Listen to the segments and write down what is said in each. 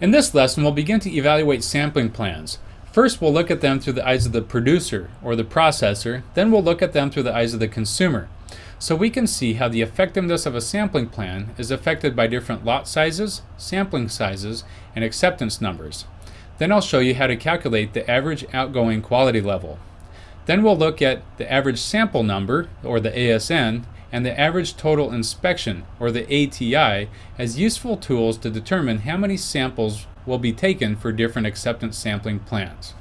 In this lesson, we'll begin to evaluate sampling plans. First, we'll look at them through the eyes of the producer, or the processor, then we'll look at them through the eyes of the consumer. So we can see how the effectiveness of a sampling plan is affected by different lot sizes, sampling sizes, and acceptance numbers. Then I'll show you how to calculate the average outgoing quality level. Then we'll look at the average sample number, or the ASN, and the average total inspection, or the ATI, as useful tools to determine how many samples will be taken for different acceptance sampling plans.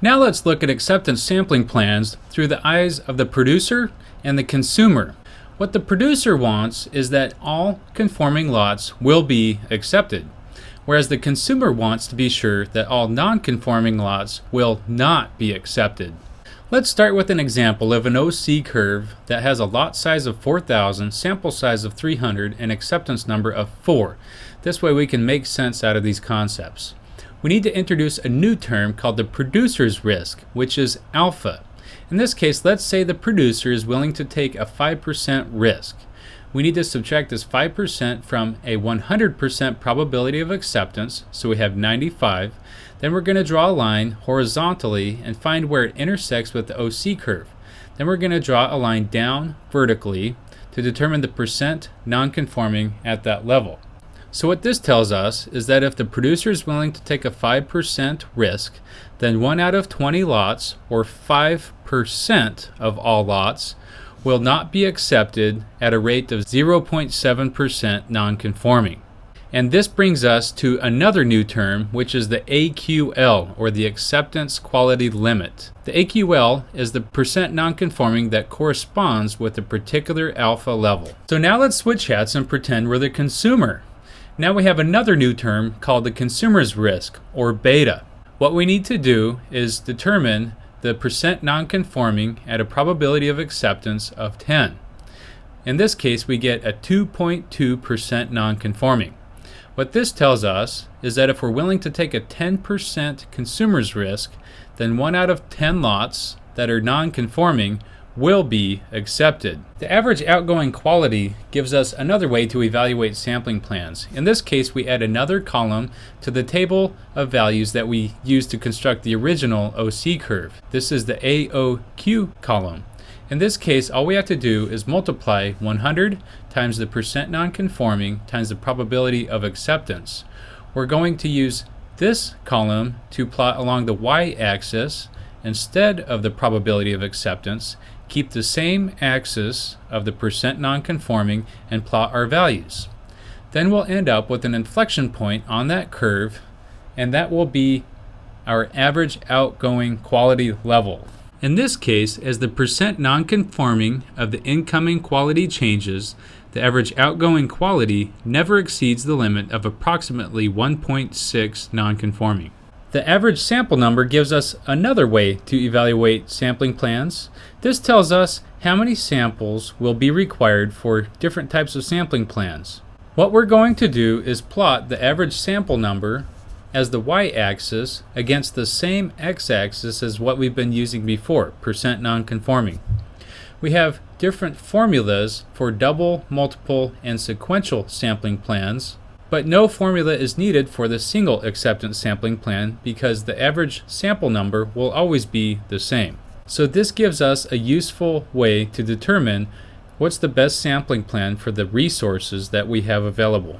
Now let's look at acceptance sampling plans through the eyes of the producer and the consumer. What the producer wants is that all conforming lots will be accepted, whereas the consumer wants to be sure that all non-conforming lots will not be accepted. Let's start with an example of an OC curve that has a lot size of 4,000, sample size of 300, and acceptance number of 4. This way we can make sense out of these concepts. We need to introduce a new term called the producer's risk, which is alpha. In this case, let's say the producer is willing to take a 5% risk. We need to subtract this 5% from a 100% probability of acceptance, so we have 95, then we're going to draw a line horizontally and find where it intersects with the OC curve. Then we're going to draw a line down vertically to determine the percent non-conforming at that level. So what this tells us is that if the producer is willing to take a 5% risk, then 1 out of 20 lots, or 5% of all lots, will not be accepted at a rate of 0.7% non-conforming. And this brings us to another new term, which is the AQL, or the Acceptance Quality Limit. The AQL is the percent nonconforming that corresponds with a particular alpha level. So now let's switch hats and pretend we're the consumer. Now we have another new term called the consumer's risk, or beta. What we need to do is determine the percent nonconforming at a probability of acceptance of 10. In this case, we get a 2.2% nonconforming. What this tells us is that if we're willing to take a 10% consumer's risk, then 1 out of 10 lots that are non-conforming will be accepted. The average outgoing quality gives us another way to evaluate sampling plans. In this case, we add another column to the table of values that we used to construct the original OC curve. This is the AOQ column. In this case, all we have to do is multiply 100 times the percent nonconforming times the probability of acceptance. We're going to use this column to plot along the y-axis instead of the probability of acceptance, keep the same axis of the percent nonconforming and plot our values. Then we'll end up with an inflection point on that curve and that will be our average outgoing quality level. In this case, as the percent nonconforming of the incoming quality changes, the average outgoing quality never exceeds the limit of approximately 1.6 nonconforming. The average sample number gives us another way to evaluate sampling plans. This tells us how many samples will be required for different types of sampling plans. What we're going to do is plot the average sample number as the y-axis against the same x-axis as what we've been using before, percent nonconforming. We have different formulas for double, multiple, and sequential sampling plans, but no formula is needed for the single acceptance sampling plan because the average sample number will always be the same. So this gives us a useful way to determine what's the best sampling plan for the resources that we have available.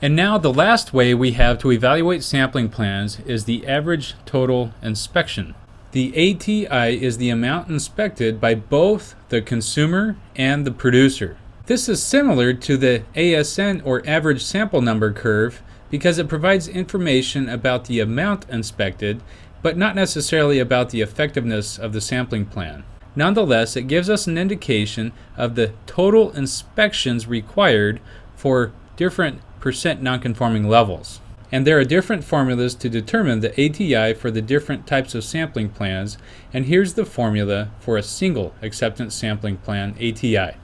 And now the last way we have to evaluate sampling plans is the average total inspection. The ATI is the amount inspected by both the consumer and the producer. This is similar to the ASN or average sample number curve because it provides information about the amount inspected but not necessarily about the effectiveness of the sampling plan. Nonetheless, it gives us an indication of the total inspections required for different percent nonconforming levels. And there are different formulas to determine the ATI for the different types of sampling plans, and here's the formula for a single acceptance sampling plan ATI.